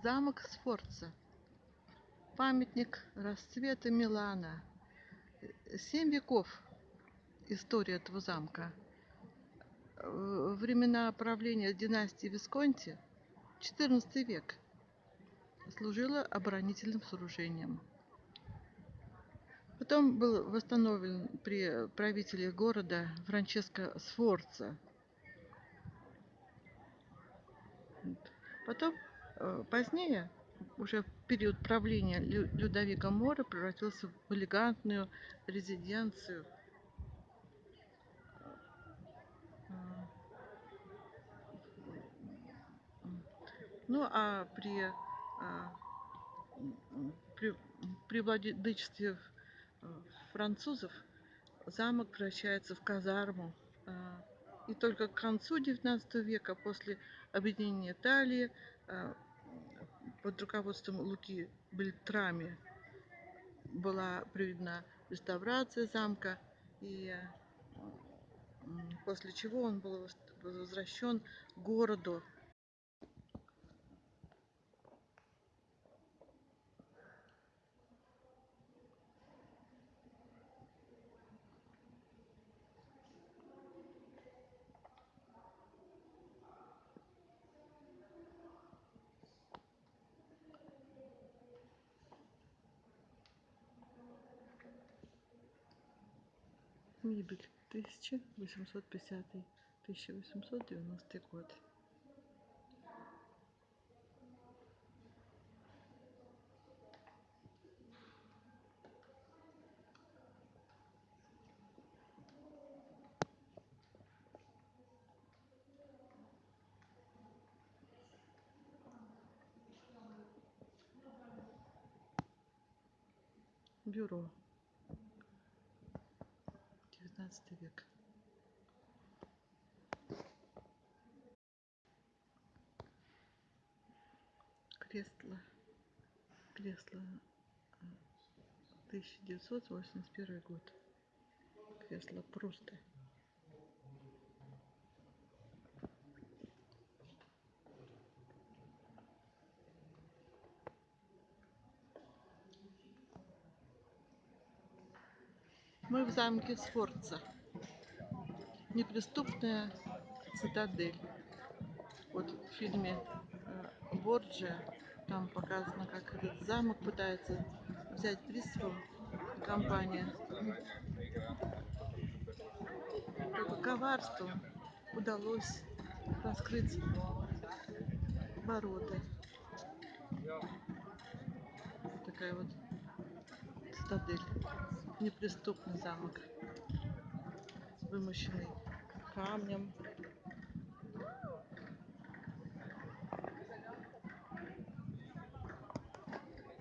Замок Сфорца. Памятник расцвета Милана. Семь веков история этого замка. Э, времена правления династии Висконти, 14 век, служила оборонительным сооружением. Потом был восстановлен при правителе города Франческо Сфорца. Потом, позднее, уже в период правления Людовика Мора превратился в элегантную резиденцию. Ну а при, а, при, при владычестве французов замок превращается в казарму. А, и только к концу XIX века, после объединения Италии, а, под руководством Луки Бельтрами была проведена реставрация замка, и после чего он был возвращен городу Мебель 1850-1890 год. Бюро 19 век. Кресло. Кресло 1981 год. Кресло просто. Мы в замке Сфорца. Неприступная цитадель. Вот в фильме э, Борджия там показано, как этот замок пытается взять пристрел компания. Только коварством удалось раскрыть ворота. Такая вот цитадель неприступный замок, вымощенный камнем.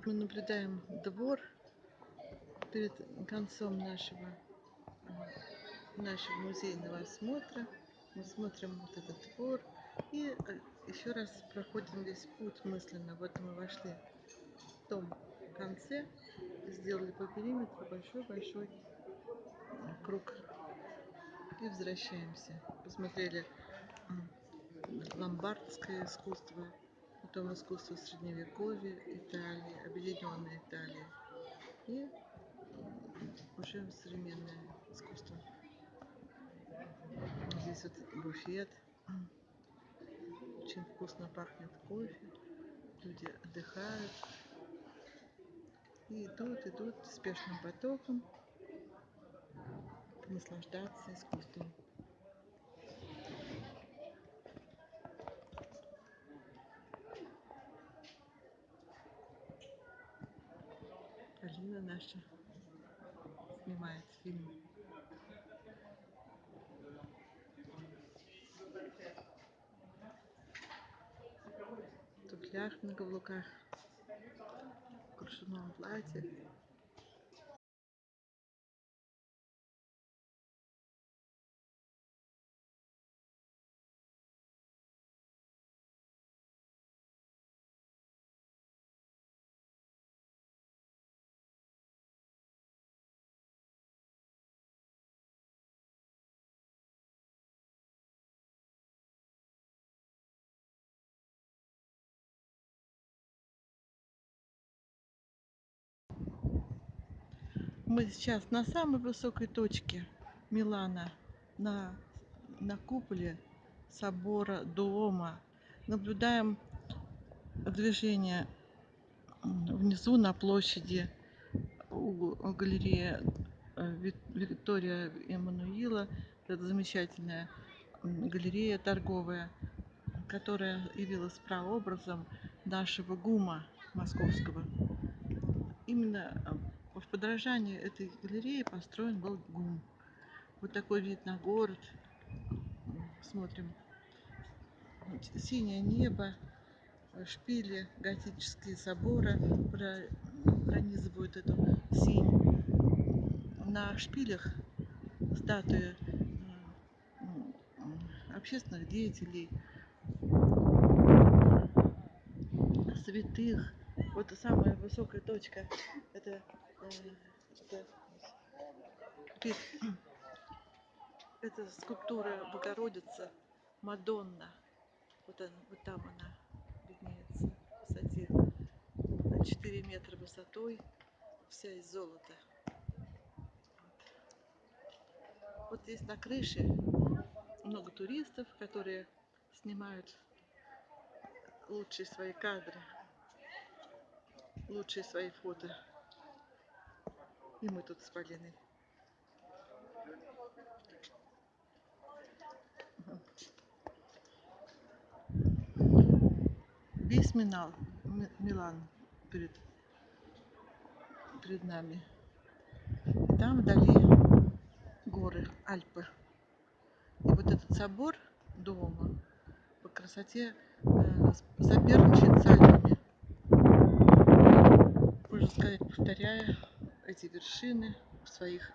Мы наблюдаем двор перед концом нашего, нашего музейного осмотра. Мы смотрим вот этот двор и э, еще раз проходим весь путь мысленно. Вот мы вошли в том конце сделали по периметру большой-большой круг. И возвращаемся. Посмотрели ломбардское искусство, потом искусство средневековья Италии, объединенной Италии и уже современное искусство. Здесь вот буфет. Очень вкусно пахнет кофе. Люди отдыхают и идут, идут спешным потоком наслаждаться искусством. Алина наша снимает фильм. туфлях на каблуках, в кружевном платье. Мы сейчас на самой высокой точке Милана, на, на куполе собора Дуома. Наблюдаем движение внизу на площади у галереи э, Виктория Эммануила. Это замечательная галерея торговая, которая явилась прообразом нашего ГУМа московского. Именно в подражании этой галереи построен был ГУМ. Вот такой вид на город. Смотрим. Синее небо, шпили, готические соборы пронизывают эту синь. На шпилях статуи э, общественных деятелей, святых. Вот самая высокая точка. Это, это, скульптура Богородицы, Мадонна. Вот, она, вот там она виднеется в высоте 4 метра высотой, вся из золота. Вот. вот здесь на крыше много туристов, которые снимают лучшие свои кадры лучшие свои фото. И мы тут с Полиной. Весь Минал, Милан перед, перед нами. И там вдали горы, Альпы. И вот этот собор дома по красоте э, соперничает с Альпами сказать, повторяя эти вершины в своих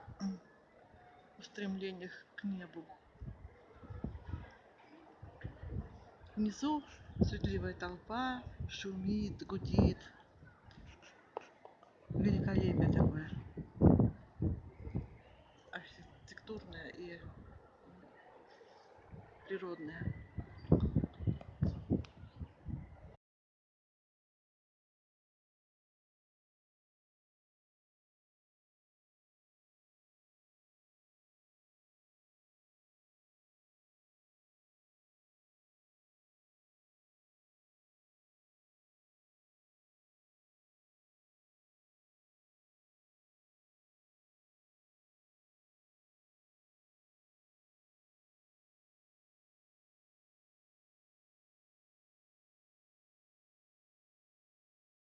устремлениях к небу. Внизу суетливая толпа, шумит, гудит. Великолепие такое. Архитектурное и природное.